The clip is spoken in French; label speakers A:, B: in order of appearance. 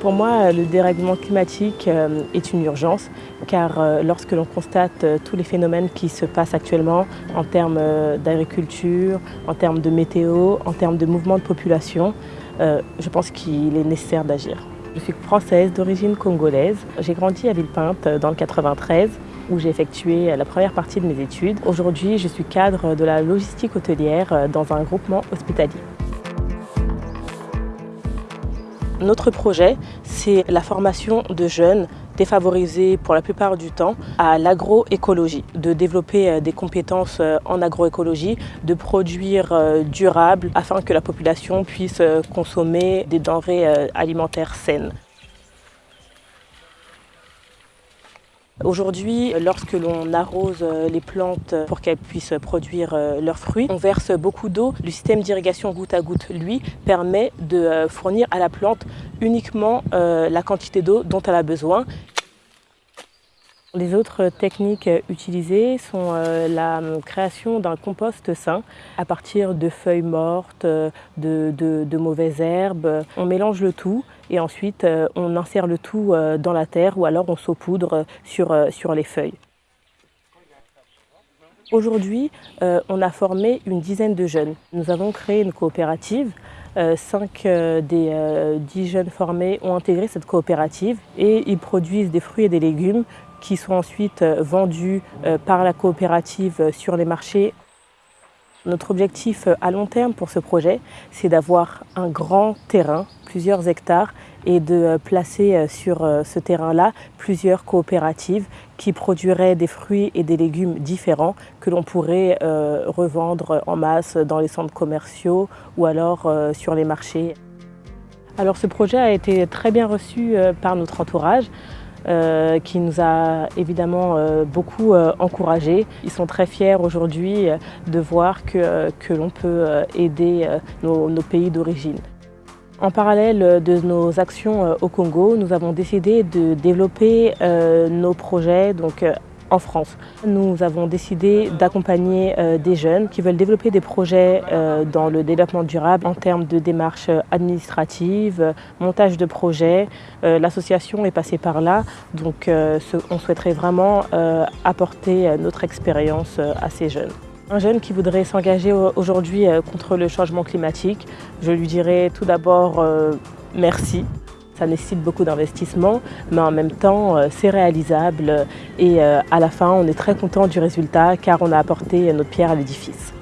A: Pour moi, le dérèglement climatique euh, est une urgence car euh, lorsque l'on constate euh, tous les phénomènes qui se passent actuellement en termes d'agriculture, en termes de météo, en termes de mouvement de population, je pense qu'il est nécessaire d'agir. Je suis française d'origine congolaise. J'ai grandi à Villepinte dans le 93 où j'ai effectué la première partie de mes études. Aujourd'hui, je suis cadre de la logistique hôtelière dans un groupement hospitalier. Notre projet, c'est la formation de jeunes défavorisés pour la plupart du temps à l'agroécologie, de développer euh, des compétences euh, en agroécologie, de produire euh, durable afin que la population puisse consommer des denrées alimentaires saines. Aujourd'hui, lorsque l'on arrose euh, les plantes pour qu'elles puissent produire euh, leurs fruits, on verse beaucoup d'eau. Le système d'irrigation goutte à goutte, lui, permet de euh, fournir à la plante uniquement la quantité d'eau dont elle a besoin. Les autres techniques utilisées sont la création d'un compost sain à partir de feuilles mortes, de, de mauvaises herbes. On mélange le tout et ensuite euh, on insère le tout euh, dans la terre ou alors on saupoudre euh, sur les feuilles. Aujourd'hui, on a formé une dizaine de jeunes. Nous avons créé une coopérative. cinq des dix jeunes formés ont intégré cette coopérative et ils produisent des fruits et des légumes qui sont ensuite vendus par la coopérative sur les marchés notre objectif euh, à long terme pour ce projet, c'est d'avoir un grand terrain, plusieurs hectares, et de euh, placer euh, sur ce terrain-là plusieurs coopératives qui produiraient des fruits et des légumes différents que l'on pourrait revendre en masse dans les centres commerciaux ou alors sur les marchés. Alors ce projet a été très bien reçu par notre entourage. Euh, qui nous a évidemment euh, beaucoup euh, encouragés. Ils sont très fiers aujourd'hui de voir que, que l'on peut aider nos, nos pays d'origine. En parallèle de nos actions au Congo, nous avons décidé de développer nos projets donc, en France. Nous avons décidé d'accompagner euh, des jeunes qui veulent développer des projets euh, dans le développement durable en termes de démarches administratives, montage de projets. Euh, l'association est passée par là, donc on souhaiterait vraiment apporter notre expérience à ces jeunes. Un jeune qui voudrait s'engager aujourd'hui contre le changement climatique, je lui dirais tout d'abord merci ça nécessite beaucoup d'investissement, mais en même temps, euh, c'est réalisable et euh, à la fin, on est très content du résultat car on a apporté notre pierre à l'édifice.